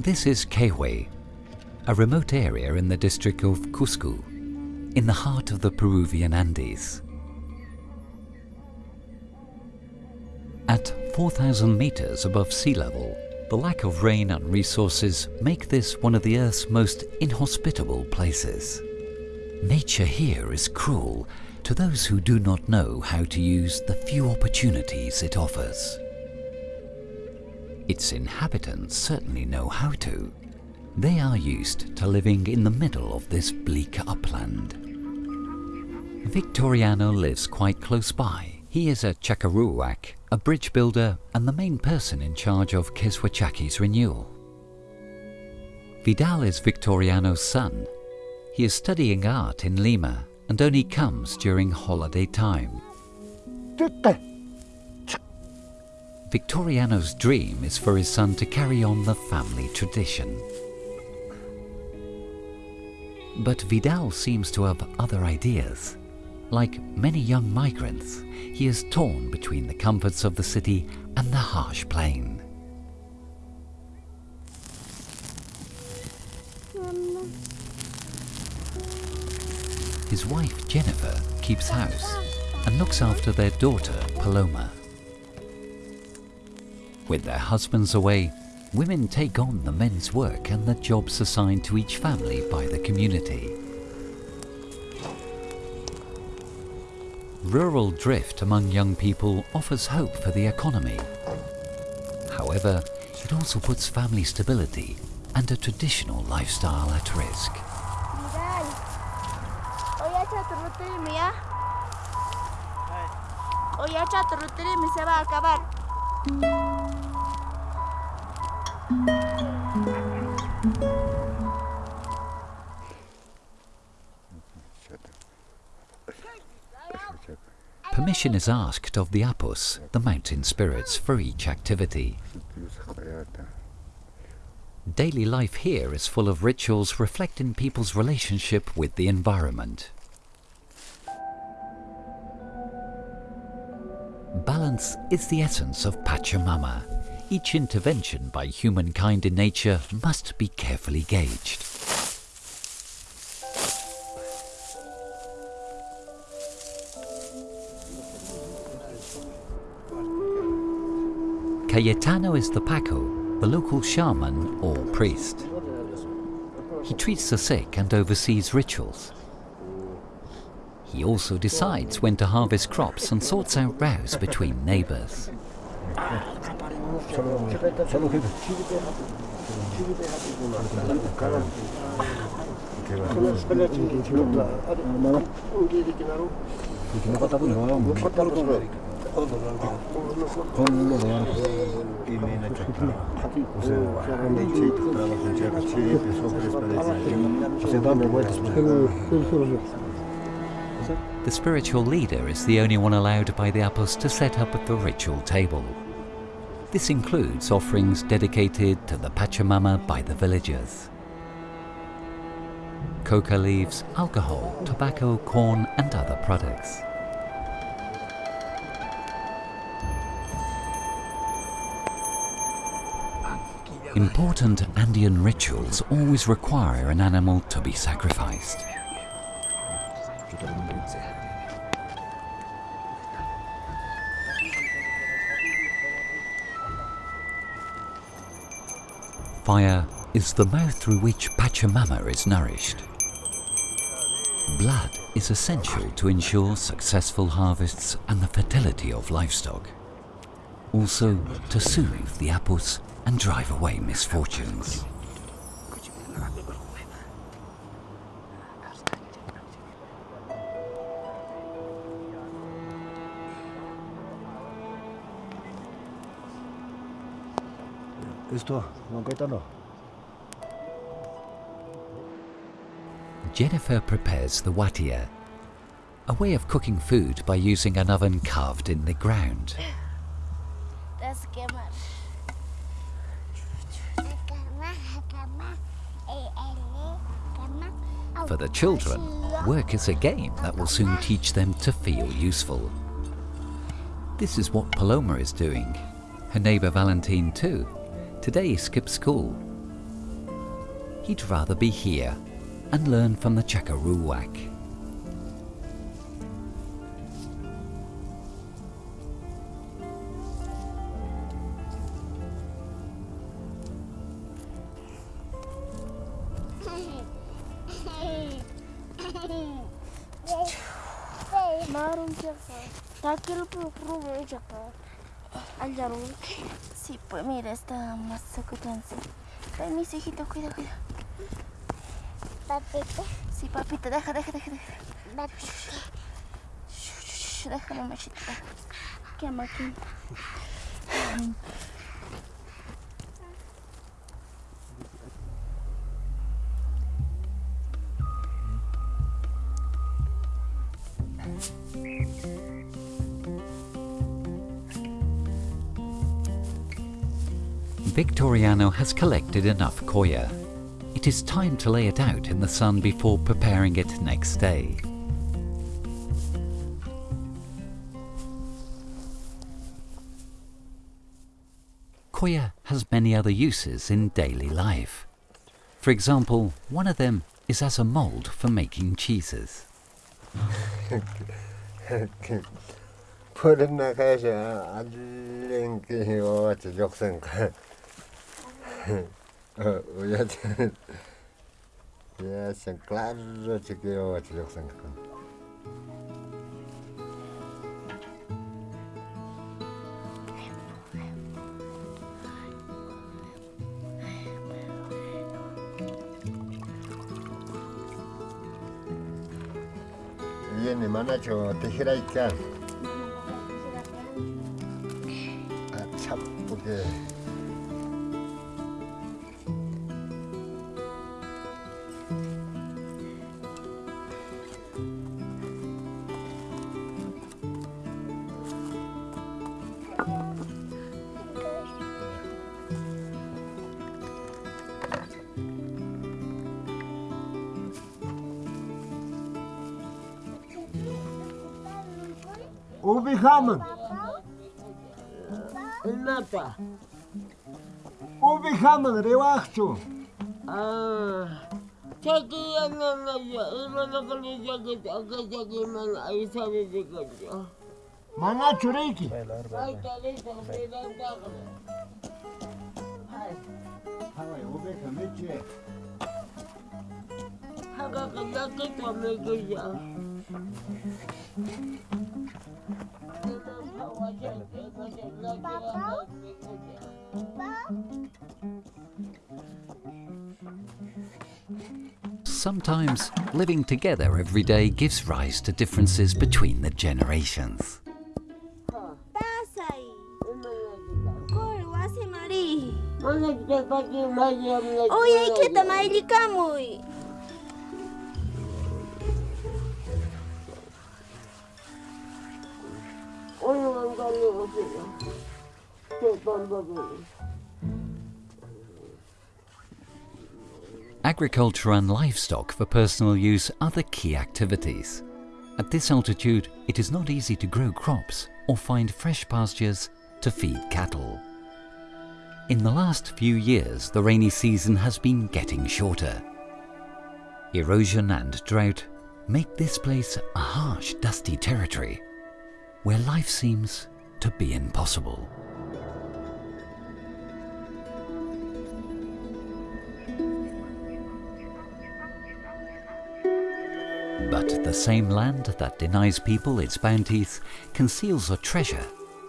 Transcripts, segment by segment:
This is Quehue, a remote area in the district of Cusco, in the heart of the Peruvian Andes. At 4,000 meters above sea level, the lack of rain and resources make this one of the Earth's most inhospitable places. Nature here is cruel to those who do not know how to use the few opportunities it offers. Its inhabitants certainly know how to. They are used to living in the middle of this bleak upland. Victoriano lives quite close by. He is a Chakaruwak, a bridge builder and the main person in charge of Keswachaka's renewal. Vidal is Victoriano's son. He is studying art in Lima and only comes during holiday time. Victoriano's dream is for his son to carry on the family tradition. But Vidal seems to have other ideas. Like many young migrants, he is torn between the comforts of the city and the harsh plain. His wife Jennifer keeps house and looks after their daughter Paloma. With their husbands away, women take on the men's work and the jobs assigned to each family by the community. Rural drift among young people offers hope for the economy. However, it also puts family stability and a traditional lifestyle at risk. Permission is asked of the apus, the mountain spirits, for each activity. Daily life here is full of rituals reflecting people's relationship with the environment. Balance is the essence of Pachamama. Each intervention by humankind in nature must be carefully gauged. Cayetano is the Paco, the local shaman or priest. He treats the sick and oversees rituals. He also decides when to harvest crops and sorts out rows between neighbours. The spiritual leader is the only one allowed by the Apos to set up the ritual table. This includes offerings dedicated to the Pachamama by the villagers. Coca leaves, alcohol, tobacco, corn and other products. Important Andean rituals always require an animal to be sacrificed. Fire is the mouth through which Pachamama is nourished. Blood is essential to ensure successful harvests and the fertility of livestock. Also to soothe the apus and drive away misfortunes. Esto, no no. Jennifer prepares the watia, a way of cooking food by using an oven carved in the ground. That's quemar. For the children, work is a game that will soon teach them to feel useful. This is what Paloma is doing. Her neighbour Valentine too. Today he skips school. he'd rather be here and learn from the Chakaruwak. Chaka. Takil pu prubo chaka. Al jarul. Sí, pues mira, está más sacudanza. Ven, mis hijitos, cuida, cuida. Papita. Sí, papita, deja, deja, deja, deja. Papita. Déjame. Qué máquina. Victoriano has collected enough koya. It is time to lay it out in the sun before preparing it next day. Koya has many other uses in daily life. For example, one of them is as a mold for making cheeses. Claro, chico, chico, chico, chico, chico, chico, chico, chico, chico, chico, chico, chico, chico, chico, 오백하면 얼마다? 오백하면 레왁스 아 저기 하나 이만한 걸리 저기 저기 저기만 아이사를 지거든요 만나 주레이키 하가 끝나기 전에 그냥 Sometimes living together every day gives rise to differences between the generations. Agriculture and livestock for personal use are the key activities. At this altitude, it is not easy to grow crops or find fresh pastures to feed cattle. In the last few years, the rainy season has been getting shorter. Erosion and drought make this place a harsh, dusty territory where life seems to be impossible. But the same land that denies people its bounties conceals a treasure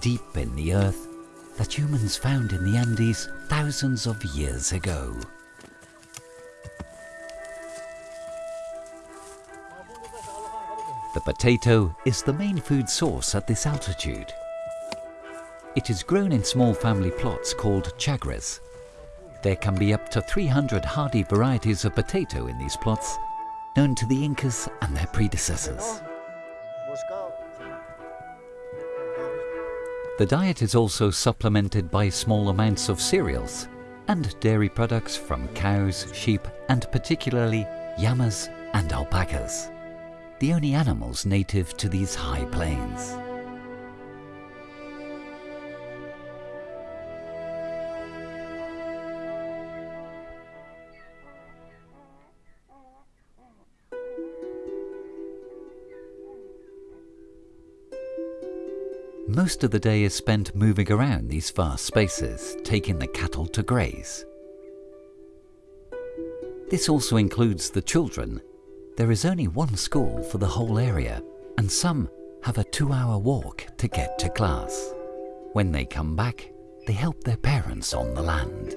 deep in the earth that humans found in the Andes thousands of years ago. The potato is the main food source at this altitude. It is grown in small family plots called chagras. There can be up to 300 hardy varieties of potato in these plots, known to the Incas and their predecessors. The diet is also supplemented by small amounts of cereals and dairy products from cows, sheep, and particularly llamas and alpacas, the only animals native to these high plains. Most of the day is spent moving around these vast spaces, taking the cattle to graze. This also includes the children. There is only one school for the whole area, and some have a two hour walk to get to class. When they come back, they help their parents on the land.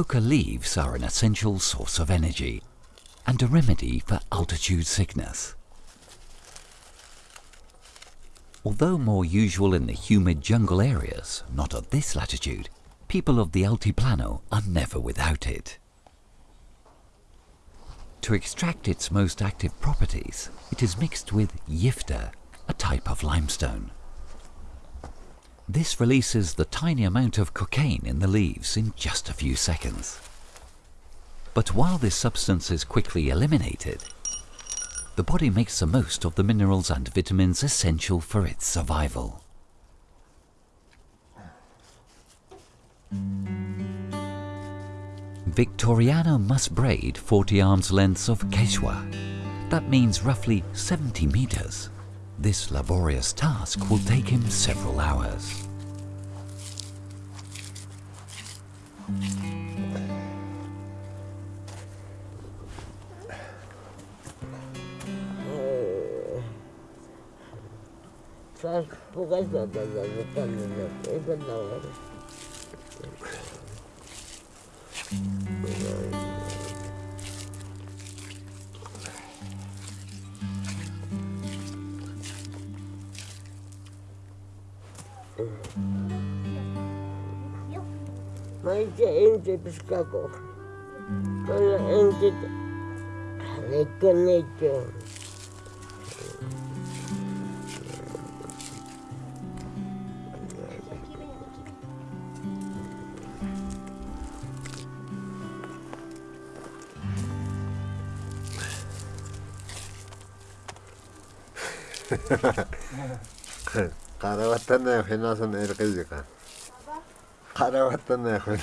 Coca leaves are an essential source of energy and a remedy for altitude sickness. Although more usual in the humid jungle areas, not at this latitude, people of the Altiplano are never without it. To extract its most active properties, it is mixed with llipta, a type of limestone. This releases the tiny amount of cocaine in the leaves in just a few seconds. But while this substance is quickly eliminated, the body makes the most of the minerals and vitamins essential for its survival. Victoriano must braid 40 arms lengths of quechua. That means roughly 70 meters. This laborious task will take him several hours. maar Maitje eentje Maar Maitje eentje... Lekker netje. niet. Eh. Karavatan Efenas'ın erkezi kan. Karavatan Efen.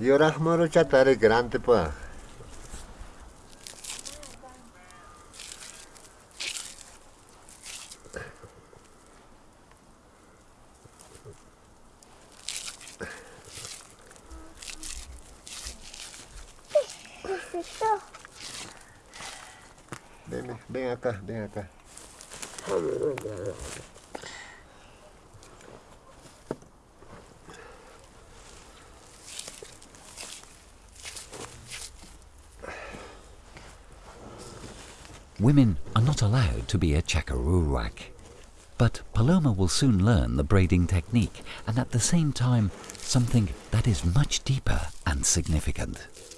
Yo rahmaro chatare grande pa. Ven, ven acá, ven acá. Women are not allowed to be a chakaruwak. But Paloma will soon learn the braiding technique and at the same time something that is much deeper and significant.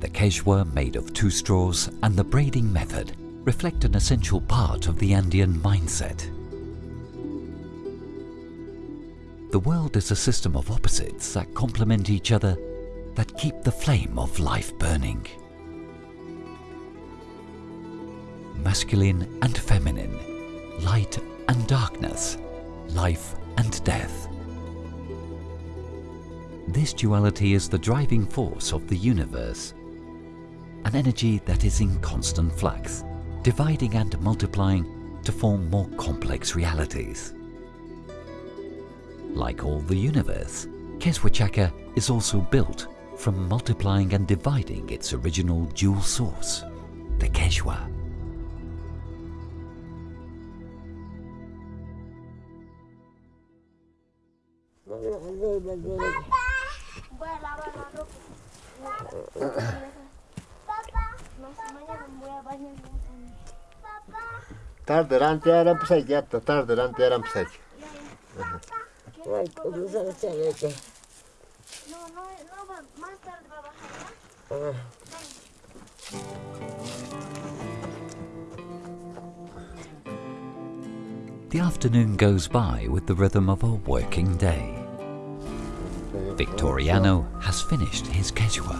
The quechua made of two straws and the braiding method reflect an essential part of the Andean mindset. The world is a system of opposites that complement each other, that keep the flame of life burning. Masculine and feminine, light and darkness, life and death. This duality is the driving force of the universe, an energy that is in constant flux, dividing and multiplying to form more complex realities. Like all the universe, Keswachaka is also built from multiplying and dividing its original dual source, the Quechua. Voy Tar delante eran psay yatta, tar delante eran psay. Ay, ¿cómo se hace leche? No, no, no, más tarde va a bajar. The afternoon goes by with the rhythm of a working day. Victoriano has finished his Quechua.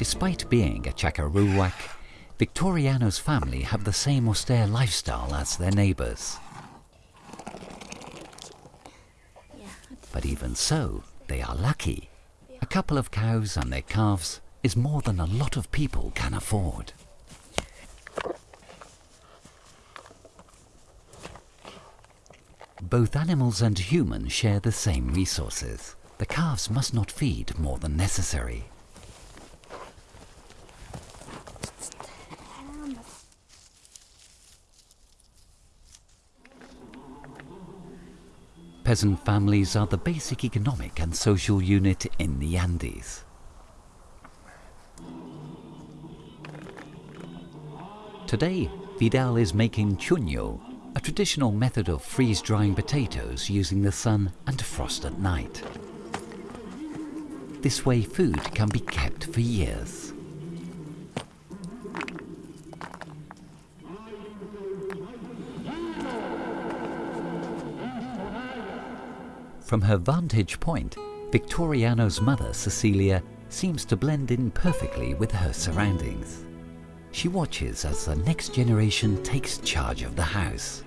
Despite being a Chakaruwak, Victoriano's family have the same austere lifestyle as their neighbours. But even so, they are lucky. A couple of cows and their calves is more than a lot of people can afford. Both animals and humans share the same resources. The calves must not feed more than necessary. Peasant families are the basic economic and social unit in the Andes. Today, Vidal is making chuño, a traditional method of freeze-drying potatoes using the sun and frost at night. This way food can be kept for years. From her vantage point, Victoriano's mother, Cecilia, seems to blend in perfectly with her surroundings. She watches as the next generation takes charge of the house.